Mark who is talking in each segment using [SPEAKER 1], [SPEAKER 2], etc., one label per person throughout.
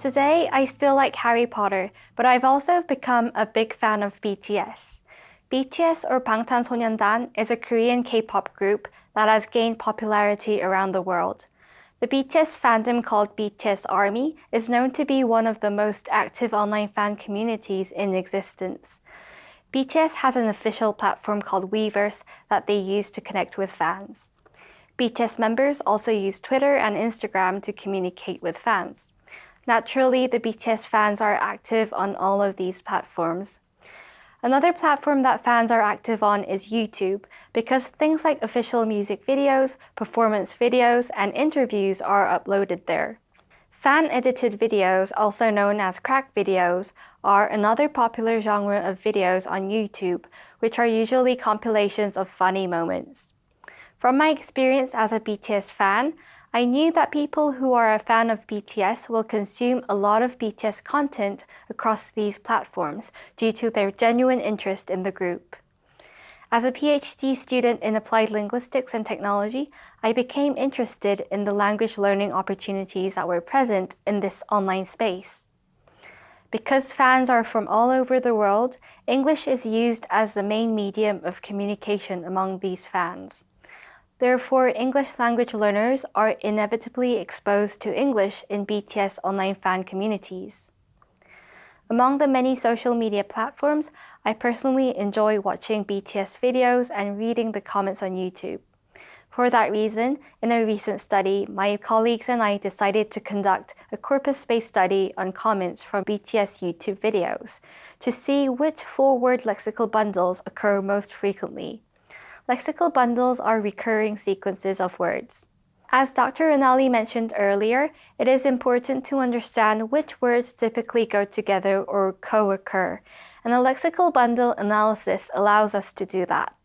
[SPEAKER 1] Today, I still like Harry Potter, but I've also become a big fan of BTS. BTS or Bangtan Sonyeondan is a Korean K-pop group that has gained popularity around the world. The BTS fandom called BTS Army is known to be one of the most active online fan communities in existence. BTS has an official platform called Weverse that they use to connect with fans. BTS members also use Twitter and Instagram to communicate with fans. Naturally, the BTS fans are active on all of these platforms. Another platform that fans are active on is YouTube because things like official music videos, performance videos, and interviews are uploaded there. Fan-edited videos, also known as crack videos, are another popular genre of videos on YouTube, which are usually compilations of funny moments. From my experience as a BTS fan, I knew that people who are a fan of BTS will consume a lot of BTS content across these platforms due to their genuine interest in the group. As a PhD student in applied linguistics and technology, I became interested in the language learning opportunities that were present in this online space. Because fans are from all over the world, English is used as the main medium of communication among these fans. Therefore, English language learners are inevitably exposed to English in BTS online fan communities. Among the many social media platforms, I personally enjoy watching BTS videos and reading the comments on YouTube. For that reason, in a recent study, my colleagues and I decided to conduct a corpus-based study on comments from BTS YouTube videos to see which four-word lexical bundles occur most frequently. Lexical bundles are recurring sequences of words. As Dr. Rinaldi mentioned earlier, it is important to understand which words typically go together or co-occur, and a lexical bundle analysis allows us to do that.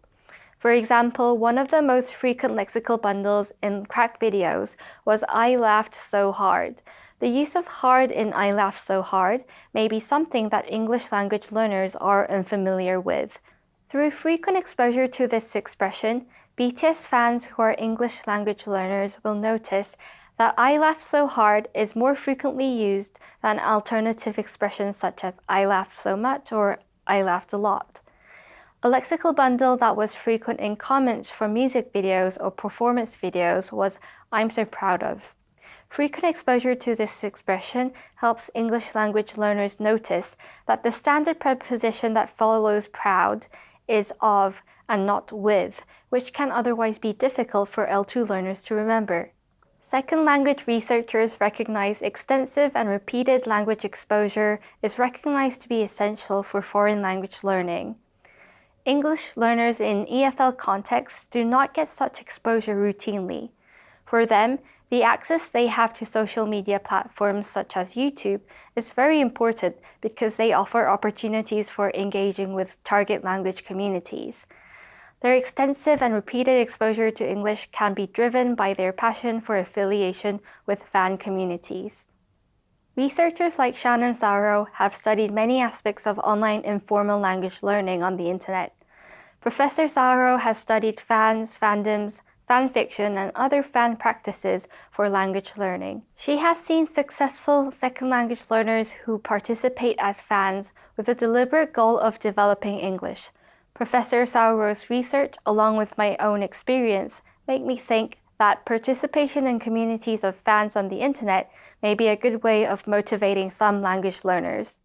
[SPEAKER 1] For example, one of the most frequent lexical bundles in crack videos was I laughed so hard. The use of hard in I laughed so hard may be something that English language learners are unfamiliar with, through frequent exposure to this expression, BTS fans who are English language learners will notice that I laughed so hard is more frequently used than alternative expressions such as I laughed so much or I laughed a lot. A lexical bundle that was frequent in comments for music videos or performance videos was I'm so proud of. Frequent exposure to this expression helps English language learners notice that the standard preposition that follows proud is of and not with, which can otherwise be difficult for L2 learners to remember. Second language researchers recognize extensive and repeated language exposure is recognized to be essential for foreign language learning. English learners in EFL contexts do not get such exposure routinely. For them, the access they have to social media platforms such as YouTube is very important because they offer opportunities for engaging with target language communities. Their extensive and repeated exposure to English can be driven by their passion for affiliation with fan communities. Researchers like Shannon Sauro have studied many aspects of online informal language learning on the internet. Professor Sauro has studied fans, fandoms, fan fiction, and other fan practices for language learning. She has seen successful second language learners who participate as fans with the deliberate goal of developing English. Professor Sauro's research, along with my own experience, make me think that participation in communities of fans on the internet may be a good way of motivating some language learners.